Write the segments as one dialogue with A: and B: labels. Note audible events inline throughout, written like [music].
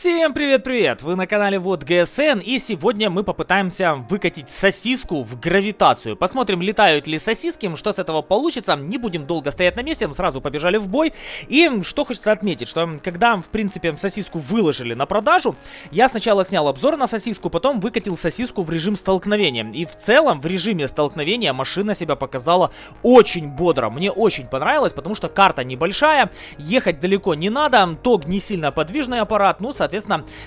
A: Всем привет-привет! Вы на канале Вот ГСН и сегодня мы попытаемся выкатить сосиску в гравитацию. Посмотрим, летают ли сосиски, что с этого получится. Не будем долго стоять на месте, сразу побежали в бой. И что хочется отметить, что когда, в принципе, сосиску выложили на продажу, я сначала снял обзор на сосиску, потом выкатил сосиску в режим столкновения. И в целом в режиме столкновения машина себя показала очень бодро. Мне очень понравилось, потому что карта небольшая, ехать далеко не надо, тог не сильно подвижный аппарат, ну,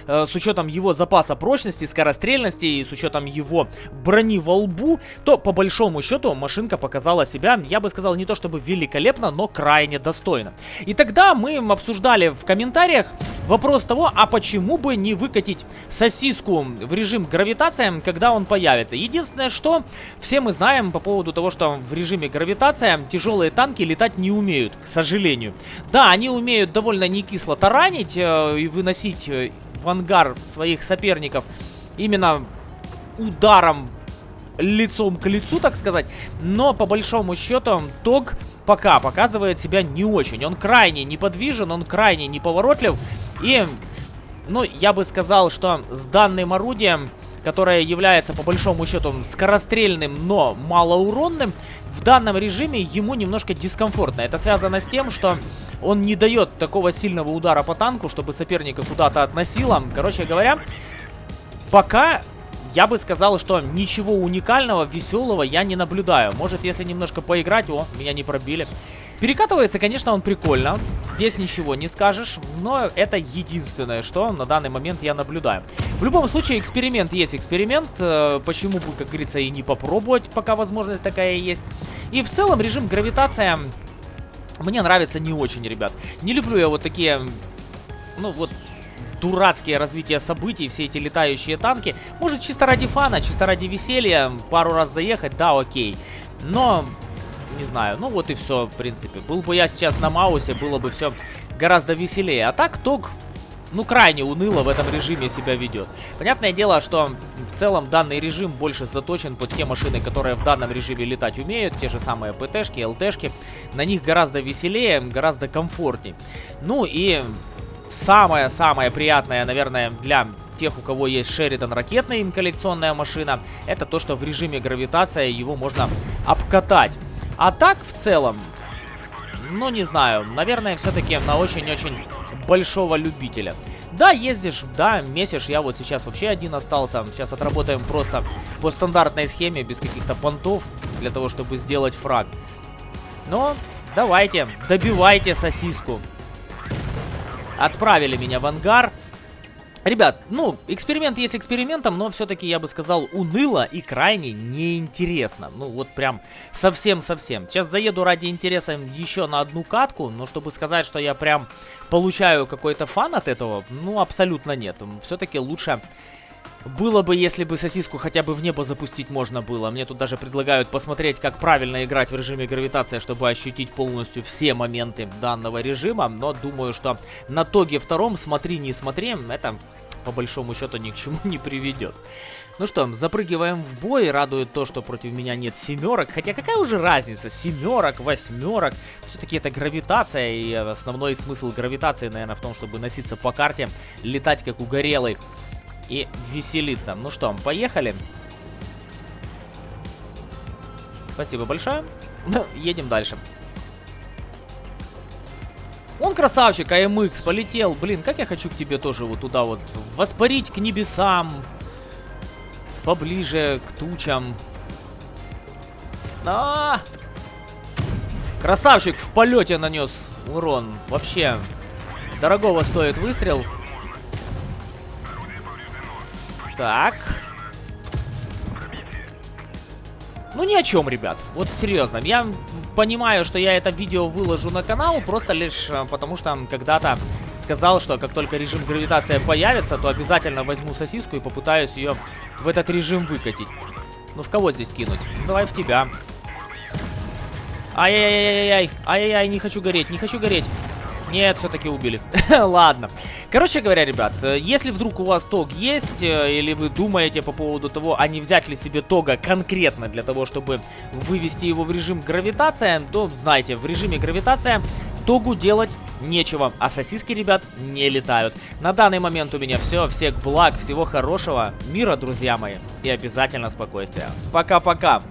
A: э, с учетом его запаса прочности, скорострельности и с учетом его брони во лбу, то по большому счету машинка показала себя, я бы сказал, не то чтобы великолепно, но крайне достойно. И тогда мы обсуждали в комментариях вопрос того, а почему бы не выкатить сосиску в режим гравитация, когда он появится. Единственное, что все мы знаем по поводу того, что в режиме гравитация тяжелые танки летать не умеют, к сожалению. Да, они умеют довольно не кисло таранить э, и выносить э, в ангар своих соперников именно ударом лицом к лицу, так сказать. Но по большому счету Тог пока показывает себя не очень. Он крайне неподвижен, он крайне неповоротлив. И, ну, я бы сказал, что с данным орудием которое является по большому счету скорострельным, но малоуронным, в данном режиме ему немножко дискомфортно. Это связано с тем, что он не дает такого сильного удара по танку, чтобы соперника куда-то относило. Короче говоря, пока я бы сказал, что ничего уникального, веселого я не наблюдаю. Может, если немножко поиграть... О, меня не пробили. Перекатывается, конечно, он прикольно. Здесь ничего не скажешь, но это единственное, что на данный момент я наблюдаю. В любом случае, эксперимент есть эксперимент. Э, почему бы, как говорится, и не попробовать, пока возможность такая есть. И в целом режим гравитация мне нравится не очень, ребят. Не люблю я вот такие, ну вот, дурацкие развития событий, все эти летающие танки. Может, чисто ради фана, чисто ради веселья, пару раз заехать, да, окей. Но не знаю. Ну вот и все, в принципе. Был бы я сейчас на Маусе, было бы все гораздо веселее. А так ТОГ, ну, крайне уныло в этом режиме себя ведет. Понятное дело, что в целом данный режим больше заточен под те машины, которые в данном режиме летать умеют. Те же самые ПТшки, ЛТшки. На них гораздо веселее, гораздо комфортней. Ну и самое-самое приятное, наверное, для тех, у кого есть Шеридан ракетная им коллекционная машина, это то, что в режиме гравитация его можно обкатать. А так, в целом, ну, не знаю, наверное, все-таки на очень-очень большого любителя. Да, ездишь, да, месишь, я вот сейчас вообще один остался. Сейчас отработаем просто по стандартной схеме, без каких-то понтов, для того, чтобы сделать фраг. Но давайте, добивайте сосиску. Отправили меня в ангар. Ребят, ну, эксперимент есть экспериментом, но все-таки, я бы сказал, уныло и крайне неинтересно. Ну, вот прям совсем-совсем. Сейчас заеду ради интереса еще на одну катку, но чтобы сказать, что я прям получаю какой-то фан от этого, ну, абсолютно нет. Все-таки лучше... Было бы, если бы сосиску хотя бы в небо запустить можно было. Мне тут даже предлагают посмотреть, как правильно играть в режиме гравитация, чтобы ощутить полностью все моменты данного режима. Но думаю, что на тоге втором смотри, не смотри, это по большому счету ни к чему [laughs] не приведет. Ну что, запрыгиваем в бой. Радует то, что против меня нет семерок. Хотя какая уже разница? Семерок, восьмерок. Все-таки это гравитация. И основной смысл гравитации, наверное, в том, чтобы носиться по карте, летать как угорелый и веселиться. Ну что, поехали. Спасибо большое. [laughs] Едем дальше. Он красавчик, АМХ, полетел. Блин, как я хочу к тебе тоже вот туда вот воспарить к небесам. Поближе к тучам. А, -а, а Красавчик в полете нанес урон. Вообще, дорогого стоит выстрел. Так. Ну ни о чем, ребят. Вот серьезно. Я понимаю, что я это видео выложу на канал, просто лишь э, потому что когда-то сказал, что как только режим гравитация появится, то обязательно возьму сосиску и попытаюсь ее в этот режим выкатить. Ну в кого здесь кинуть? Ну, давай в тебя. Ай-яй-яй-яй-яй. Ай-яй-яй, не хочу гореть, не хочу гореть. Нет, все-таки убили. [laughs] Ладно. Короче говоря, ребят, э, если вдруг у вас тог есть, э, или вы думаете по поводу того, а не взять ли себе тога конкретно для того, чтобы вывести его в режим гравитация, то знайте, в режиме гравитация хот-догу делать нечего, а сосиски, ребят, не летают. На данный момент у меня все. Всех благ, всего хорошего, мира, друзья мои, и обязательно спокойствия. Пока-пока.